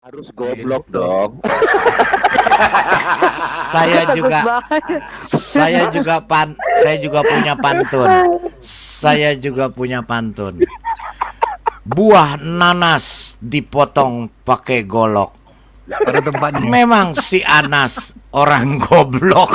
Harus goblok dong. saya juga saya juga pan saya juga punya pantun. Saya juga punya pantun. Buah nanas dipotong pakai golok. Pada tempatnya. Memang si Anas orang goblok.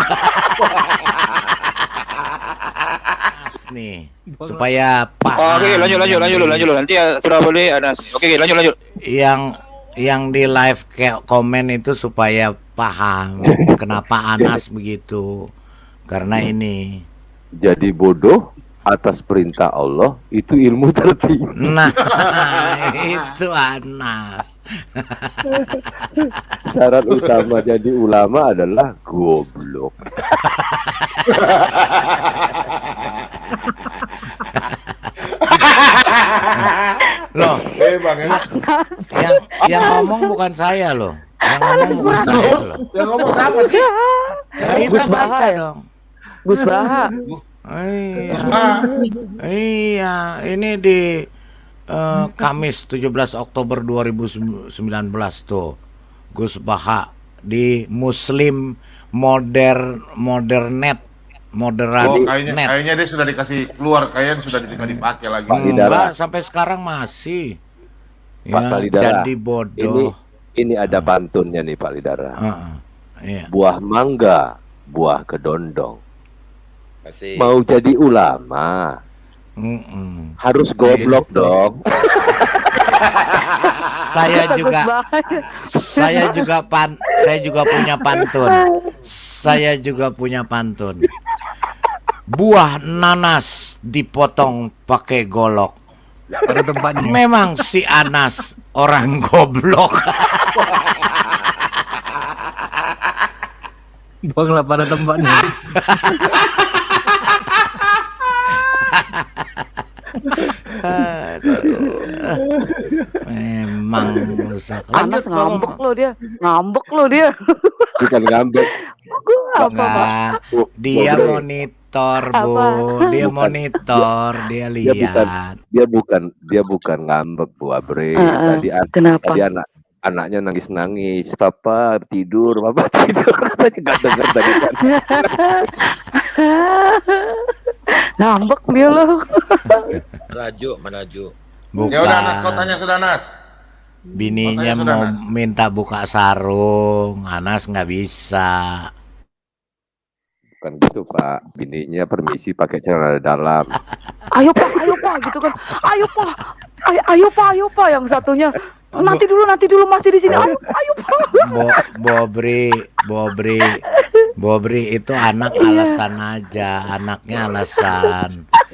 nih supaya paham. Oke, lanjut lanjut lanjut lanjut lanjut nanti ya sudah boleh Anas. Oke, lanjut lanjut. Yang yang di live kayak komen itu supaya paham kenapa Anas begitu. Karena ini Jadi bodoh atas perintah Allah itu ilmu tertinggi. Nah, itu Anas. Syarat utama jadi ulama adalah goblok. Loh, Eh bang ya. yang yang ngomong bukan saya loh. Yang ngomong bukan saya loh. Yang ngomong siapa sih? Ya, kita baca dong. Gus Baha. Iya. Iya, ini di eh, Kamis 17 Oktober 2019 tuh. Gus Baha di Muslim Modern Modernet Moderat oh, kayaknya Net. kayaknya dia sudah dikasih keluar, kayaknya sudah tinggal dipakai lagi. Hidayat. Enggak, sampai sekarang masih. Pak Ya, Kalidara, jadi Ini bodoh. ini ada pantunnya nih Pak Lidara. Heeh. Iya. Buah mangga, buah kedondong. Kasih. Mau jadi ulama Mm-mm. harus goblok dong. Saya juga saya juga pan saya juga punya pantun. Saya juga punya pantun. Buah nanas dipotong pakai golok. Pada tempatnya. Memang si Anas orang goblok. Buanglah pada tempatnya. Memang rusak. Anas ngambek lo dia. Ngambek lo dia. Bukan ngambek. Gue apa, Pak? Dia Goblok. Monitor, Bu. Apa? Dia monitor, dia Dia bukan lihat. dia bukan dia bukan ngambek Bu Abre. Heeh. Tadi an- Kenapa? tadi anak anaknya nangis nangis. Papa tidur, papa tidur. Katanya nggak dengar tadi kan. Ngambek dia lo. Melaju, melaju. Bukan. Ya udah Nas, kau tanya sudah Nas. Bininya mau minta buka sarung, Anas nggak bisa. Bukan gitu Pak. Bininya permisi pakai celana dalam. Ayo pak, ayo pak, gitu kan. Ayo pak, ayo, ayo pak, ayo pak. Yang satunya nanti dulu, nanti dulu masih di sini. Ayo, ayo pak. Bo Bobri, Bobri, Bobri itu anak Iya. alasan aja, anaknya alasan.